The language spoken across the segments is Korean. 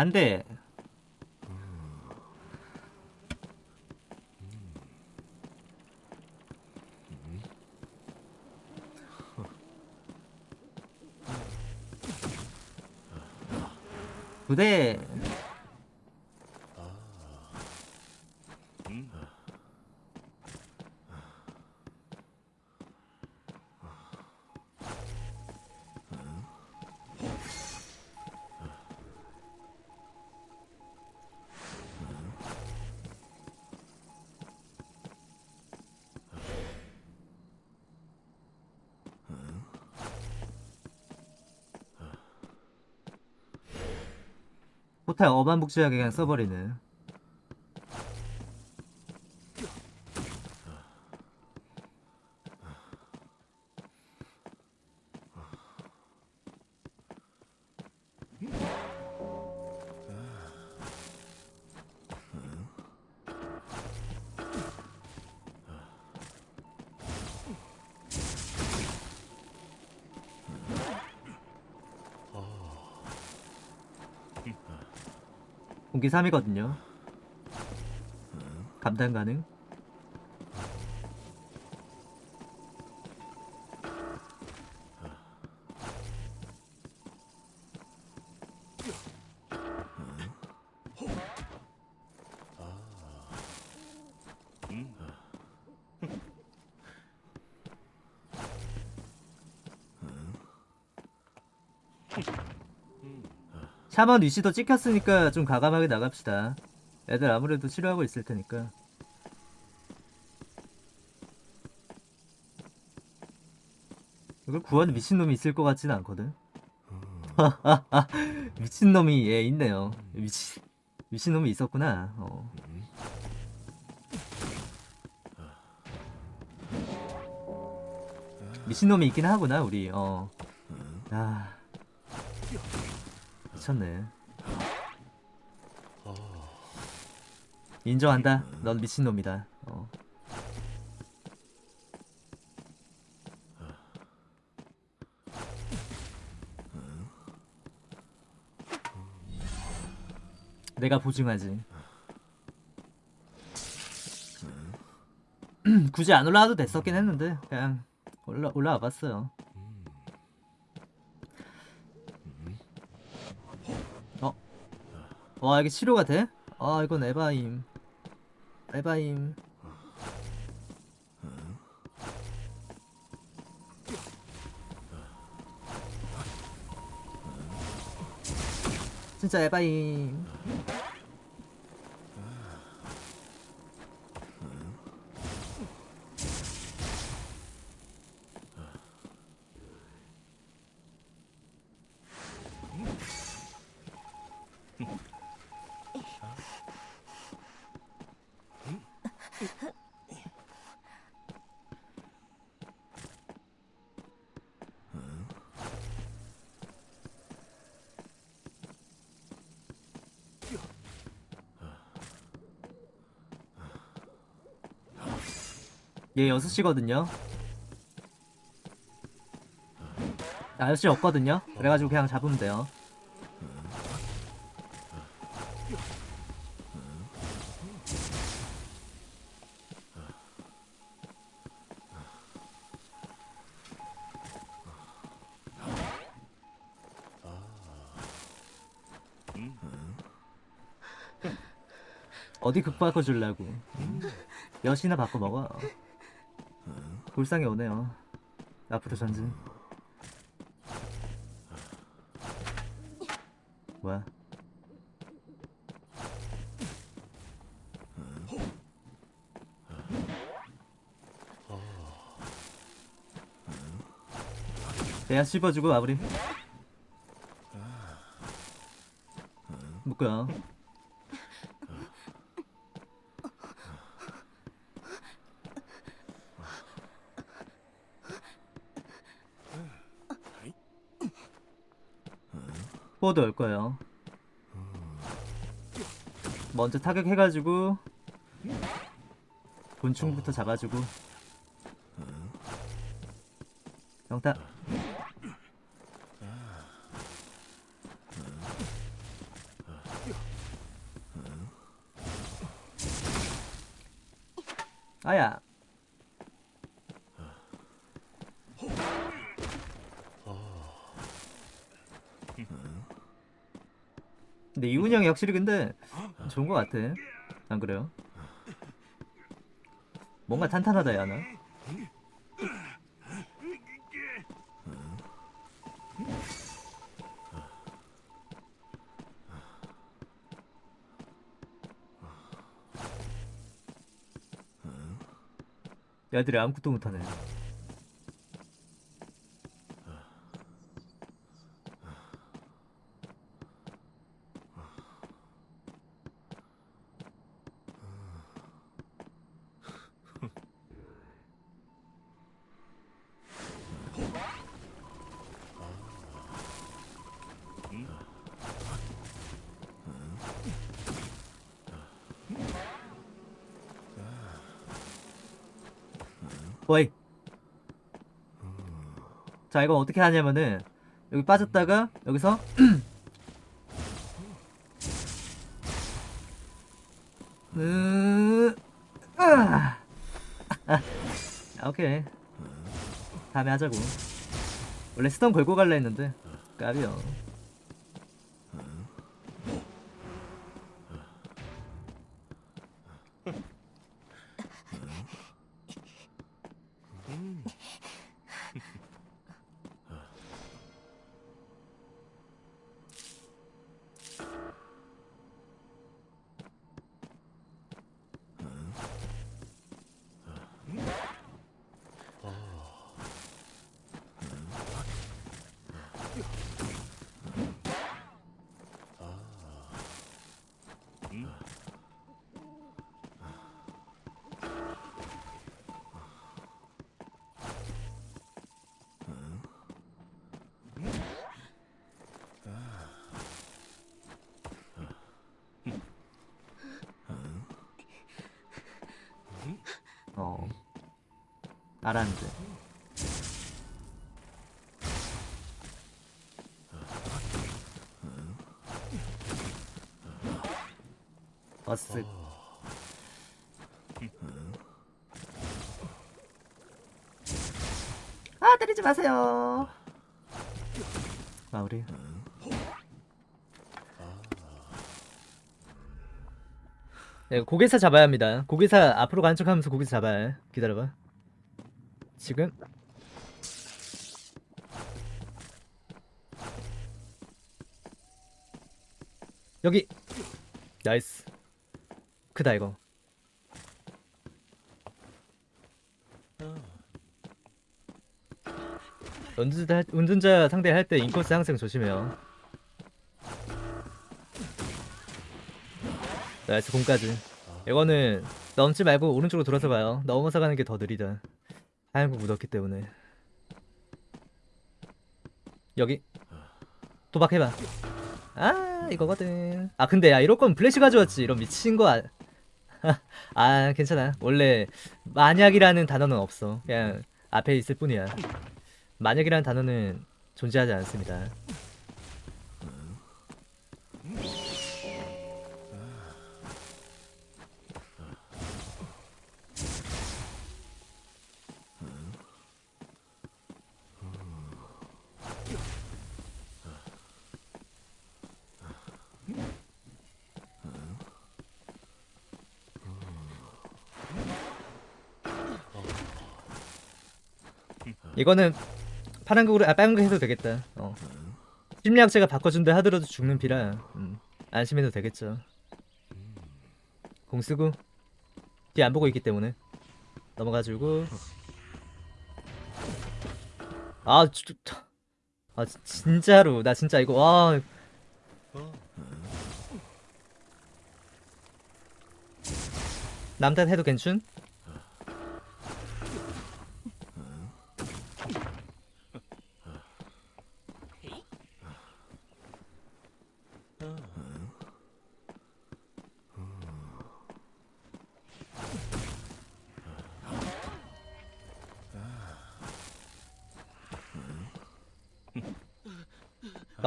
안돼. 부대 호텔 어반복지하게 그냥 써버리네 공기 3이거든요. 감당 가능 샤먼 위시도 찍혔으니까 좀 가감하게 나갑시다. 애들 아무래도 치료하고 있을 테니까. 이걸 구하는 미친놈이 있을 것 같지는 않거든. 미친놈이 예 있네요. 미친 미친놈이 있었구나. 어. 미친놈이 있긴 하구나 우리. 어. 아. 미쳤네. 인정한다. 넌 미친놈이다. 어. 내가 보증하지. 굳이 안 올라와도 됐었긴 했는데 그냥 올라 올라와 봤어요. 와 이게 치료가 돼? 아 이건 에바임. 에바임. 진짜 에바임 얘 6시거든요. 나 6시 없거든요. 그래가지고 그냥 잡으면 돼요. 어디 극 바꿔주려고. 몇이나 바꿔 먹어 불쌍해 오네요. 앞으로 전진. 뭐야? 내가 씹어주고 마무리. 묶어요 포워드 올 거예요. 먼저 타격해가지고 곤충부터 잡아주고. 병타 아야 근데 이훈이 형이 확실히 근데 좋은 것 같아. 안 그래요? 뭔가 탄탄하다 야나. 야들이 아무것도 못하네 어이 자 이거 어떻게 하냐면은 여기 빠졌다가 여기서. 아, 오케이. 다음에 하자고. 원래 스턴 걸고 갈라 했는데 까비요 어 알았는데 버스 아 때리지 마세요 마무리 네, 고개사 잡아야 합니다. 고개사 앞으로 가는 척하면서 고개사 잡아야 해. 기다려봐. 지금. 여기. nice. 크다 이거. 운전자, 할- 운전자 상대할 때 인코스 항상 조심해요. nice 공까지. 이거는 넘지 말고 오른쪽으로 돌아서 가요. 넘어서 가는 게 더 느리다 거 묻었기 때문에. 여기. 도박해봐. 아 이거거든. 아 근데 야 이럴 거면 플래시 가져왔지. 이런 미친 거 아... 아 괜찮아. 원래 만약이라는 단어는 없어. 그냥 앞에 있을 뿐이야. 만약이라는 단어는 존재하지 않습니다 이거는 파란 극으로 아 빨간 극 해도 되겠다. 어. 심리학자가 바꿔준다 하더라도 죽는 피라 음, 안심해도 되겠죠. 공 쓰고 뒤 안 보고 있기 때문에 넘어가지고 아, 주, 아 진- 진짜로 나 진짜 이거 와 남탓 해도 괜춘?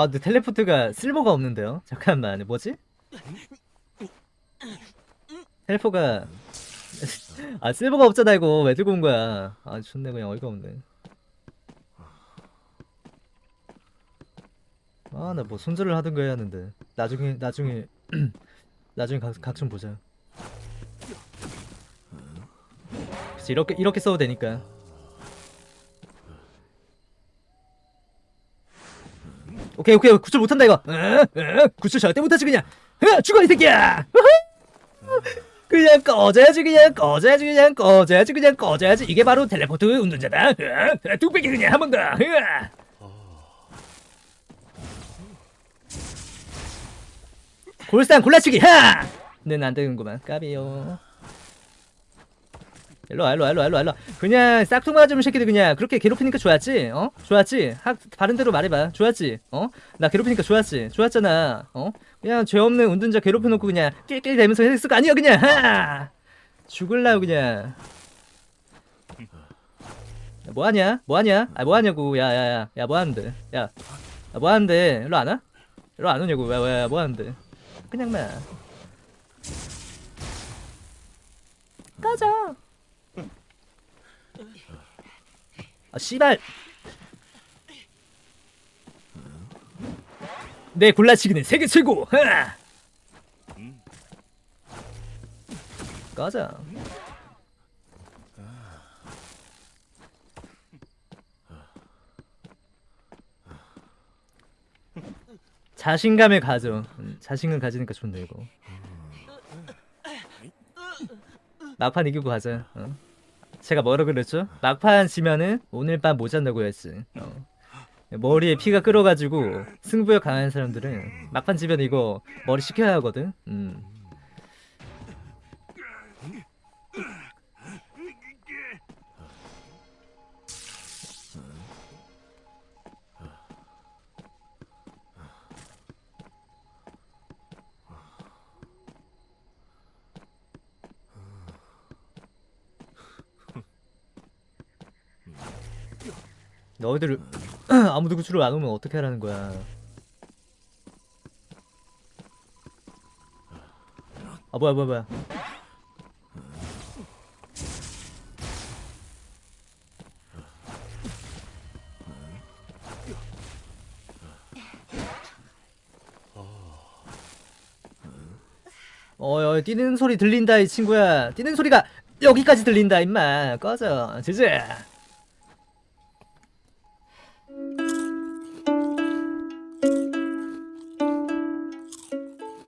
아 근데 텔레포트가 쓸모가 없는데요? 잠깐만 뭐지? 텔레포가 아 쓸모가 없잖아 이거. 왜 들고 온 거야? 아 좋네 그냥 어이가 없네. 아 나 뭐 손절을 하든가 해야 하는데. 나중에 나중에 나중에 각, 각좀 보자. 그치 이렇게 이렇게 써도 되니까 오케이 오케이. 구출 못한다 이거. 어? 어? 구출 절대 못하지 그냥. 어, 죽어 이 새끼야! 그냥 꺼져야지 그냥 꺼져야지 그냥 꺼져야지 그냥 꺼져야지. 이게 바로 텔레포트 운전자다. 어? 뚝배기 그냥 한 번 더. 골상 골라치기 하! 는 안 되는구만. 까비요 일로와 일로와 일로와 일로와 일로와 그냥 싹퉁 맞으면 새끼들 그냥 그렇게 괴롭히니까 좋았지 어? 좋았지? 학 바른 대로 말해봐 좋았지? 어? 나 괴롭히니까 좋았지? 좋았잖아 어? 그냥 죄 없는 운전자 괴롭혀놓고 그냥 낄낄 대면서 했을 거 아니야 그냥 하! 죽을라고 그냥 야, 뭐하냐? 뭐하냐? 아 뭐하냐고 야야야 야 뭐하는데 야, 야 뭐하는데 일로 안 와? 일로 안 오냐고 왜왜 뭐하는데 그냥 막 꺼져 아 씨발. 내 골라치기는 세계 최고. 하! 꺼져 자신감을 가져. 음, 자신감 가지니까 좋네 이거. 막판 이기고 가자. 어? 제가 뭐라 그랬죠? 막판 지면은 오늘 밤 못 잔다고 했지. 어. 머리에 피가 끓어가지고 승부에 강한 사람들은 막판 지면 이거 머리 식혀야 하거든. 음. 너희들 아무도 구출을 안 오면 어떻게 하라는 거야? 아 뭐야 뭐야 뭐야? 어여 뛰는 소리 들린다 이 친구야 뛰는 소리가 여기까지 들린다 임마 꺼져 지지